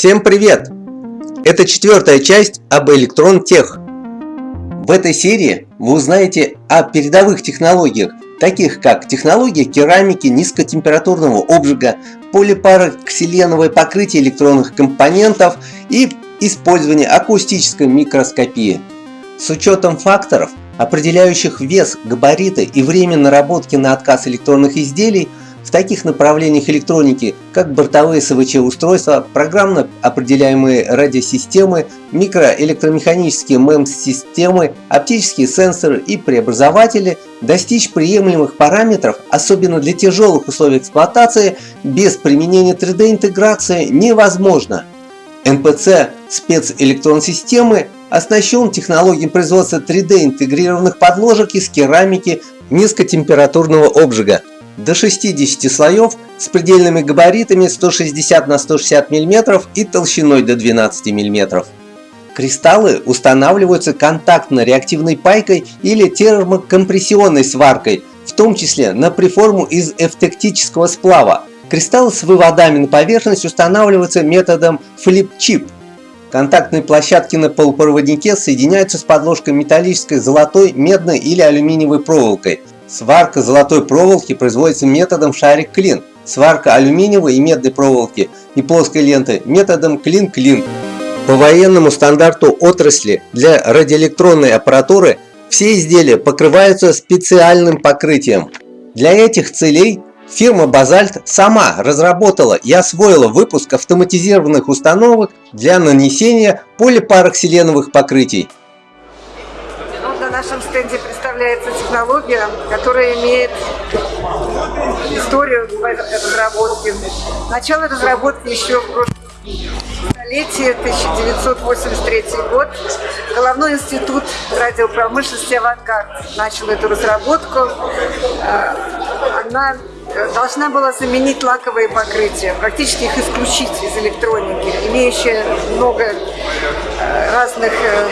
Всем привет! Это четвертая часть об Электрон Тех. В этой серии вы узнаете о передовых технологиях, таких как технология керамики низкотемпературного обжига, полипароксиленовое покрытие электронных компонентов и использование акустической микроскопии. С учетом факторов, определяющих вес, габариты и время наработки на отказ электронных изделий, в таких направлениях электроники, как бортовые СВЧ-устройства, программно определяемые радиосистемы, микроэлектромеханические MEMS-системы, оптические сенсоры и преобразователи, достичь приемлемых параметров, особенно для тяжелых условий эксплуатации, без применения 3D-интеграции невозможно. НПЦ спецэлектронсистемы оснащен технологией производства 3D-интегрированных подложек из керамики низкотемпературного обжига до 60 слоев с предельными габаритами 160 на 160 мм и толщиной до 12 мм. Кристаллы устанавливаются контактно-реактивной пайкой или термокомпрессионной сваркой, в том числе на приформу из эвтектического сплава. Кристаллы с выводами на поверхность устанавливаются методом флип-чип. Контактные площадки на полупроводнике соединяются с подложкой металлической, золотой, медной или алюминиевой проволокой. Сварка золотой проволоки производится методом шарик-клин. Сварка алюминиевой и медной проволоки и плоской ленты методом клин-клин. По военному стандарту отрасли для радиоэлектронной аппаратуры все изделия покрываются специальным покрытием. Для этих целей фирма Базальт сама разработала и освоила выпуск автоматизированных установок для нанесения полипароксиленовых покрытий. На нашем стенде представляется технология, которая имеет историю разработки. Начало разработки еще в столетии, 1983 год. Головной институт радиопромышленности «Авангард» начал эту разработку. Э, она должна была заменить лаковые покрытия, практически их исключить из электроники, имеющие много э, разных э,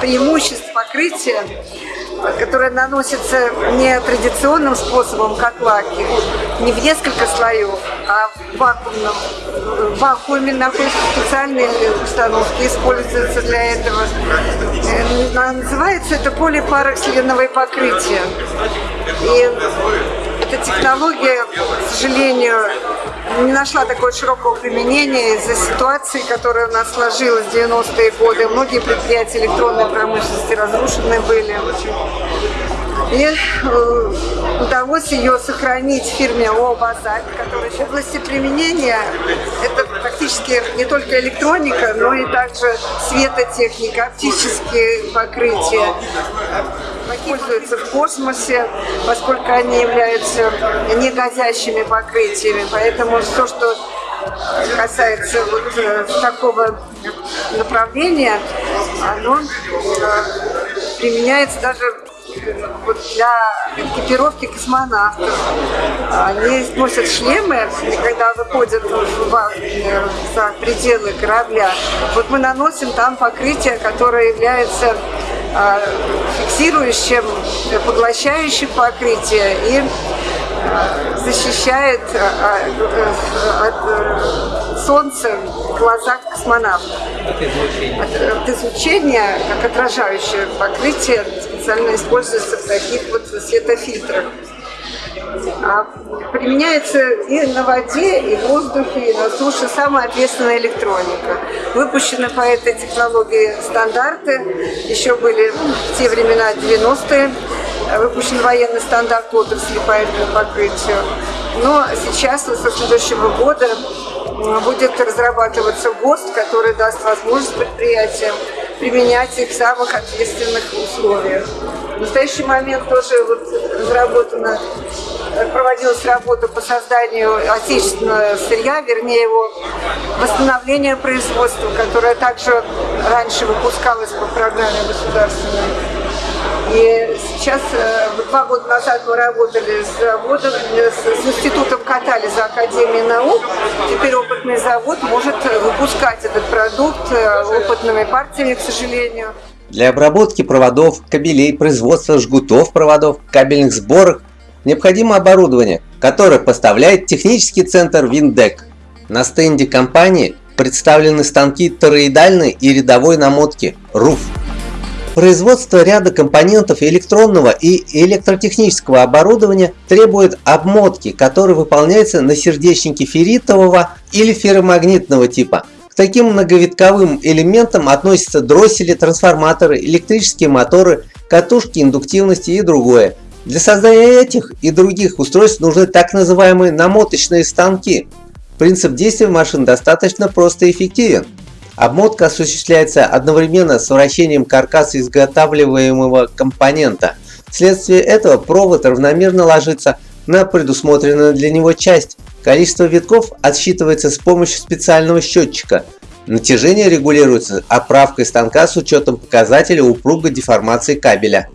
преимуществ покрытия которая наносится не традиционным способом, как лаки, не в несколько слоев, а в вакуумном. В вакууме находятся специальные установки, используются для этого. Э, называется это полипароксиленовое покрытие. И эта технология, к сожалению, не нашла такого широкого применения из-за ситуации, которая у нас сложилась в 90-е годы. Многие предприятия электронной промышленности разрушены были. И э, удалось ее сохранить в фирме ООО «Базальт», которая в области применения это практически не только электроника, но и также светотехника, оптические покрытия. Используются в космосе, поскольку они являются негазящими покрытиями. Поэтому все, что касается вот э, такого направления, оно э, применяется даже вот для экипировки космонавтов. Они носят шлемы, когда выходят за пределы корабля. Вот мы наносим там покрытие, которое является фиксирующим, поглощающим покрытие и а, защищает а, от э, солнца глаза космонавтов. От излучения, как отражающее покрытие, специально используется в таких вот светофильтрах. А применяется и на воде, и в воздухе, и на суше самая ответственная электроника. Выпущены по этой технологии стандарты, еще были в те времена 90-е, выпущен военный стандарт отрасли по этому покрытию. Но сейчас, со следующего года, будет разрабатываться ГОСТ, который даст возможность предприятиям применять их в самых ответственных условиях. В настоящий момент тоже вот разработана, проводилась работа по созданию отечественного сырья, вернее его восстановления производства, которое также раньше выпускалось по программе государственной. И сейчас, э, два года назад мы работали с заводом, с, с институтом катали за Академией наук. Теперь опытный завод может выпускать этот продукт э, опытными партиями, к сожалению. Для обработки проводов, кабелей, производства жгутов проводов, кабельных сборок необходимо оборудование, которое поставляет технический центр Виндек. На стенде компании представлены станки тороидальной и рядовой намотки РУФ. Производство ряда компонентов электронного и электротехнического оборудования требует обмотки, которая выполняется на сердечнике ферритового или ферромагнитного типа. Таким многовитковым элементам относятся дроссели, трансформаторы, электрические моторы, катушки индуктивности и другое. Для создания этих и других устройств нужны так называемые намоточные станки. Принцип действия машин достаточно прост и эффективен. Обмотка осуществляется одновременно с вращением каркаса изготавливаемого компонента. Вследствие этого провод равномерно ложится на предусмотренную для него часть. Количество витков отсчитывается с помощью специального счетчика. Натяжение регулируется оправкой станка с учетом показателя упругой деформации кабеля.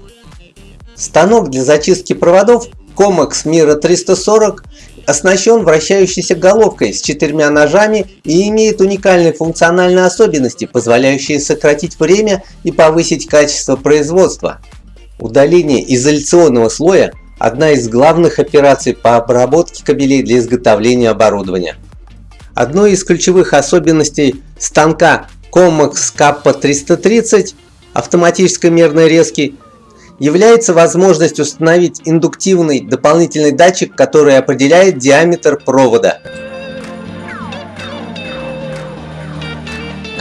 Станок для зачистки проводов Comex Mira 340 оснащен вращающейся головкой с четырьмя ножами и имеет уникальные функциональные особенности, позволяющие сократить время и повысить качество производства. Удаление изоляционного слоя – одна из главных операций по обработке кабелей для изготовления оборудования. Одной из ключевых особенностей станка Comex K330 автоматической мерной резки является возможность установить индуктивный дополнительный датчик, который определяет диаметр провода.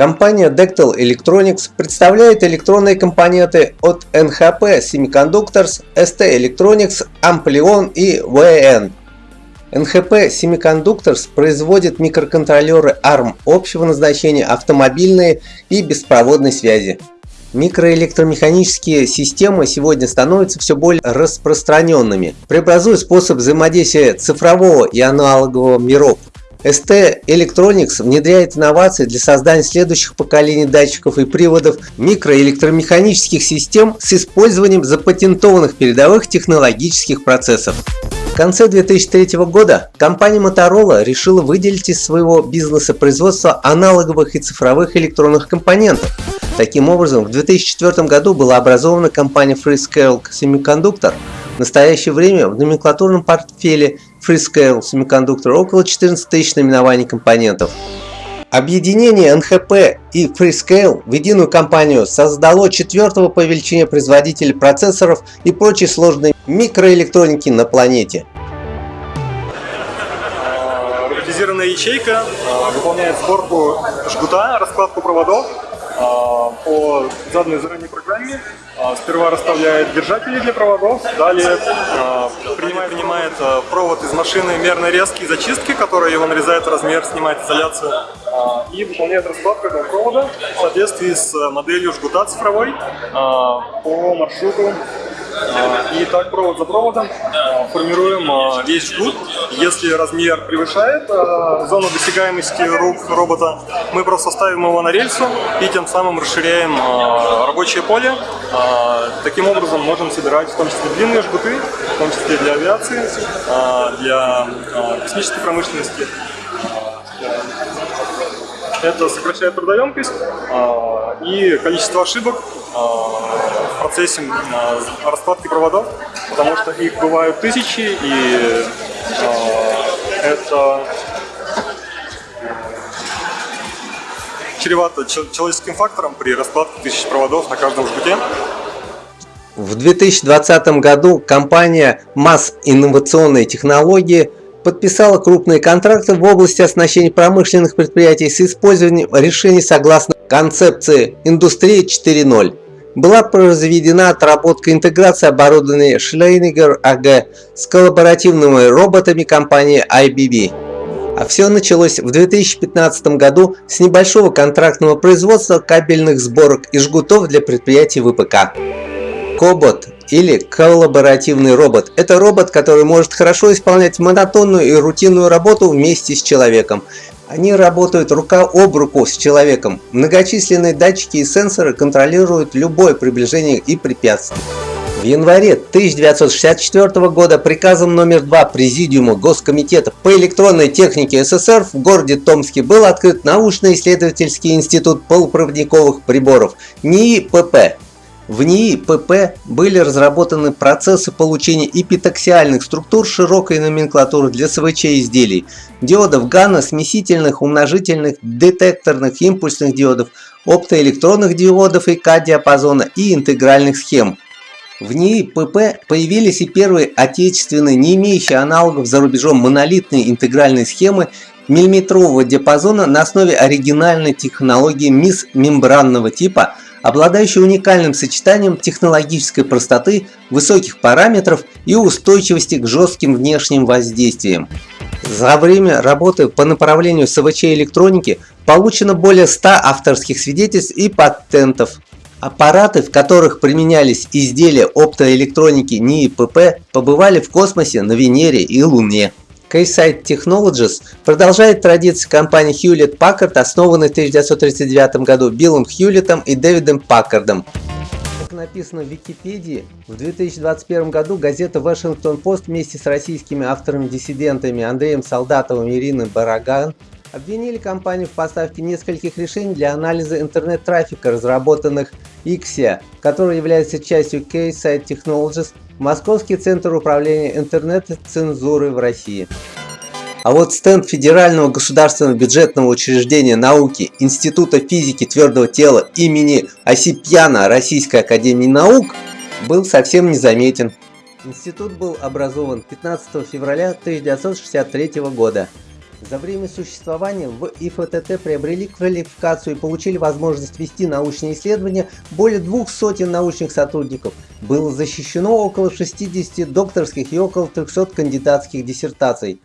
Компания Dectal Electronics представляет электронные компоненты от NHP Semiconductors, ST Electronics, Amplion и VN. NHP Semiconductors производит микроконтроллеры ARM общего назначения, автомобильные и беспроводной связи. Микроэлектромеханические системы сегодня становятся все более распространенными, преобразуя способ взаимодействия цифрового и аналогового миров. ST Electronics внедряет инновации для создания следующих поколений датчиков и приводов микроэлектромеханических систем с использованием запатентованных передовых технологических процессов. В конце 2003 года компания Motorola решила выделить из своего бизнеса производство аналоговых и цифровых электронных компонентов. Таким образом, в 2004 году была образована компания Freescale Semiconductor. В настоящее время в номенклатурном портфеле Freescale Semiconductor около 14 тысяч наименований компонентов. Объединение NHP и Freescale в единую компанию создало четвертого по величине производителя процессоров и прочей сложной микроэлектроники на планете. Роботизированная ячейка а, выполняет сборку жгута, раскладку проводов а, по заданной заранее программе сперва расставляет держатели для проводов, далее а, принимает, принимает провод из машины мерной резки и зачистки, которая его нарезает размер, снимает изоляцию и выполняет раскладку этого провода в соответствии с моделью жгута цифровой по маршруту а, и так провод за проводом а, формируем а, весь жгут. Если размер превышает зону досягаемости рук робота, мы просто ставим его на рельсу и тем самым расширяем рабочее поле. Таким образом можем собирать в том числе длинные жгуты, в том числе для авиации, для космической промышленности. Это сокращает трудоемкость и количество ошибок в процессе раскладки проводов, потому что их бывают тысячи, и это чревато человеческим фактором при раскладке тысяч проводов на каждом жгуте. В 2020 году компания МАС Инновационные технологии подписала крупные контракты в области оснащения промышленных предприятий с использованием решений согласно концепции «Индустрия 4.0» была произведена отработка интеграции оборудования Schleiniger AG с коллаборативными роботами компании IBB. А все началось в 2015 году с небольшого контрактного производства кабельных сборок и жгутов для предприятий ВПК. Кобот или коллаборативный робот – это робот, который может хорошо исполнять монотонную и рутинную работу вместе с человеком, они работают рука об руку с человеком. Многочисленные датчики и сенсоры контролируют любое приближение и препятствие. В январе 1964 года приказом номер 2 Президиума Госкомитета по электронной технике СССР в городе Томске был открыт научно-исследовательский институт полупроводниковых приборов НИИ ПП. В НИИ ПП были разработаны процессы получения эпитаксиальных структур широкой номенклатуры для СВЧ изделий, диодов ГАНа, смесительных, умножительных, детекторных, импульсных диодов, оптоэлектронных диодов и К-диапазона и интегральных схем. В НИИ ПП появились и первые отечественные, не имеющие аналогов за рубежом монолитные интегральные схемы миллиметрового диапазона на основе оригинальной технологии МИС мембранного типа – обладающий уникальным сочетанием технологической простоты, высоких параметров и устойчивости к жестким внешним воздействиям. За время работы по направлению СВЧ электроники получено более 100 авторских свидетельств и патентов. Аппараты, в которых применялись изделия оптоэлектроники НИИ ПП, побывали в космосе на Венере и Луне. Keysight Technologies продолжает традиции компании Hewlett Packard, основанной в 1939 году Биллом Хьюлеттом и Дэвидом Паккардом. Как написано в Википедии, в 2021 году газета Washington Post вместе с российскими авторами-диссидентами Андреем Солдатовым и Ириной Бараган обвинили компанию в поставке нескольких решений для анализа интернет-трафика, разработанных Ixia, который является частью Keysight Technologies Московский центр управления интернет-цензурой в России. А вот стенд Федерального государственного бюджетного учреждения науки Института физики твердого тела имени Осипьяна Российской академии наук был совсем незаметен. Институт был образован 15 февраля 1963 года. За время существования в ИФТТ приобрели квалификацию и получили возможность вести научные исследования более двух сотен научных сотрудников. Было защищено около 60 докторских и около 300 кандидатских диссертаций.